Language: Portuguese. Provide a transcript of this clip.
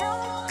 Música